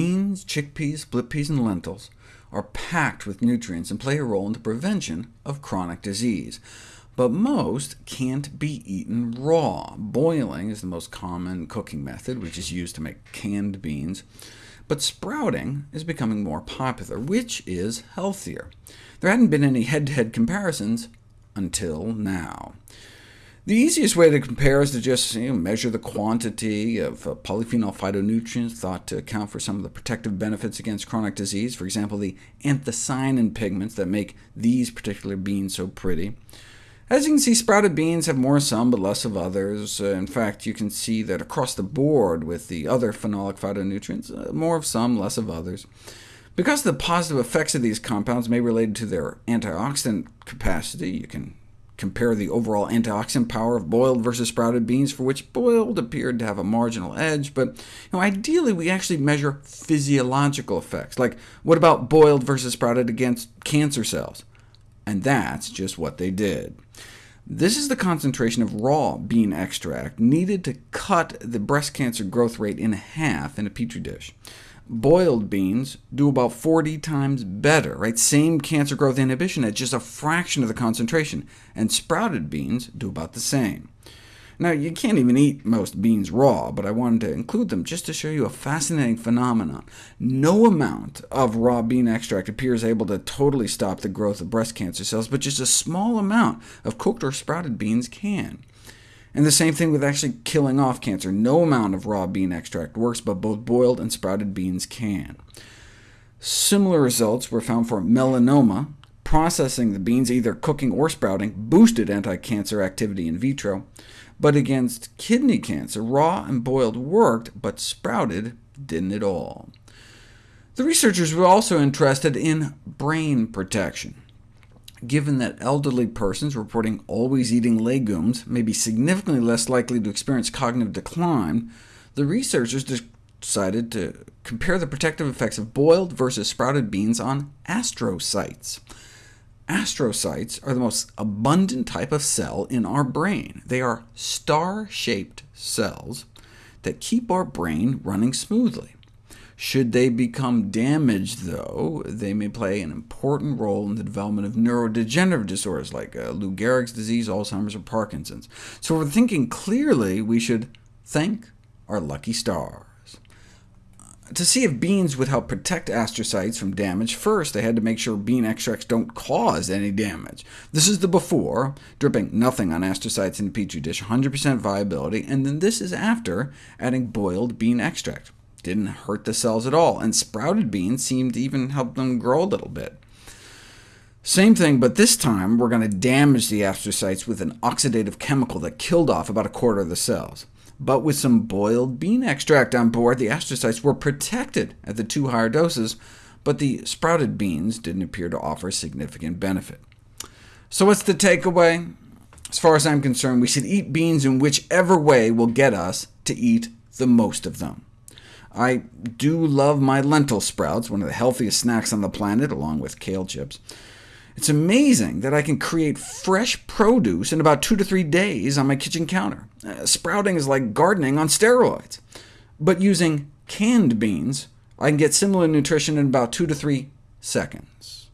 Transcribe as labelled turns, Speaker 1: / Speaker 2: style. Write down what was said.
Speaker 1: beans, chickpeas, split peas, and lentils are packed with nutrients and play a role in the prevention of chronic disease. But most can't be eaten raw. Boiling is the most common cooking method, which is used to make canned beans. But sprouting is becoming more popular, which is healthier. There hadn't been any head-to-head -head comparisons until now. The easiest way to compare is to just you know, measure the quantity of uh, polyphenol phytonutrients thought to account for some of the protective benefits against chronic disease, for example, the anthocyanin pigments that make these particular beans so pretty. As you can see, sprouted beans have more of some, but less of others. Uh, in fact, you can see that across the board with the other phenolic phytonutrients, uh, more of some, less of others. Because the positive effects of these compounds may relate to their antioxidant capacity, you can compare the overall antioxidant power of boiled versus sprouted beans, for which boiled appeared to have a marginal edge, but you know, ideally we actually measure physiological effects, like what about boiled versus sprouted against cancer cells? And that's just what they did. This is the concentration of raw bean extract needed to cut the breast cancer growth rate in half in a petri dish boiled beans do about 40 times better, right? Same cancer growth inhibition at just a fraction of the concentration, and sprouted beans do about the same. Now, you can't even eat most beans raw, but I wanted to include them just to show you a fascinating phenomenon. No amount of raw bean extract appears able to totally stop the growth of breast cancer cells, but just a small amount of cooked or sprouted beans can. And the same thing with actually killing off cancer. No amount of raw bean extract works, but both boiled and sprouted beans can. Similar results were found for melanoma. Processing the beans, either cooking or sprouting, boosted anti-cancer activity in vitro, but against kidney cancer, raw and boiled worked, but sprouted didn't at all. The researchers were also interested in brain protection given that elderly persons reporting always eating legumes may be significantly less likely to experience cognitive decline, the researchers decided to compare the protective effects of boiled versus sprouted beans on astrocytes. Astrocytes are the most abundant type of cell in our brain. They are star-shaped cells that keep our brain running smoothly. Should they become damaged, though, they may play an important role in the development of neurodegenerative disorders like uh, Lou Gehrig's disease, Alzheimer's, or Parkinson's. So if we're thinking clearly, we should thank our lucky stars. To see if beans would help protect astrocytes from damage, first they had to make sure bean extracts don't cause any damage. This is the before, dripping nothing on astrocytes in a petri dish, 100% viability, and then this is after adding boiled bean extract didn't hurt the cells at all, and sprouted beans seemed to even help them grow a little bit. Same thing, but this time we're going to damage the astrocytes with an oxidative chemical that killed off about a quarter of the cells. But with some boiled bean extract on board, the astrocytes were protected at the two higher doses, but the sprouted beans didn't appear to offer significant benefit. So what's the takeaway? As far as I'm concerned, we should eat beans in whichever way will get us to eat the most of them. I do love my lentil sprouts, one of the healthiest snacks on the planet, along with kale chips. It's amazing that I can create fresh produce in about two to three days on my kitchen counter. Uh, sprouting is like gardening on steroids. But using canned beans, I can get similar nutrition in about two to three seconds.